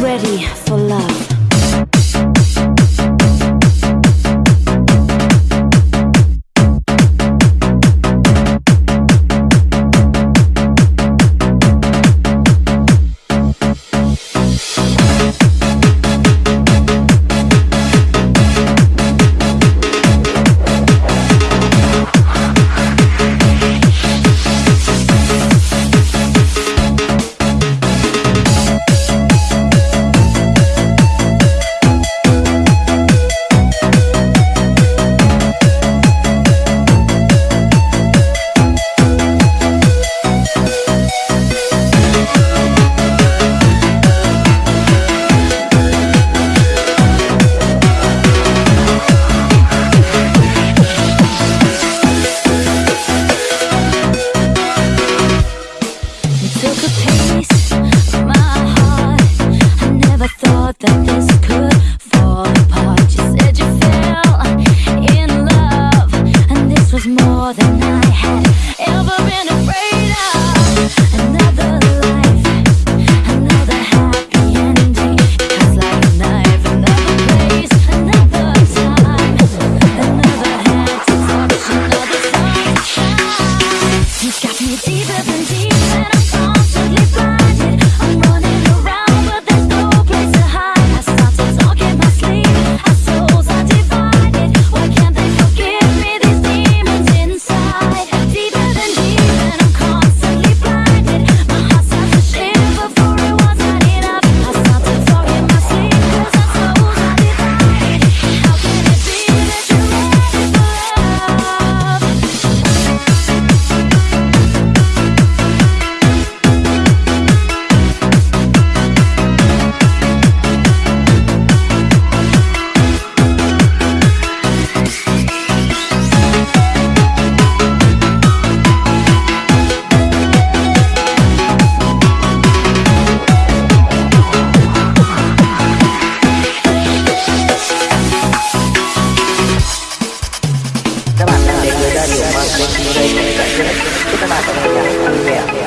Ready for love. I had ever been afraid of. yeah.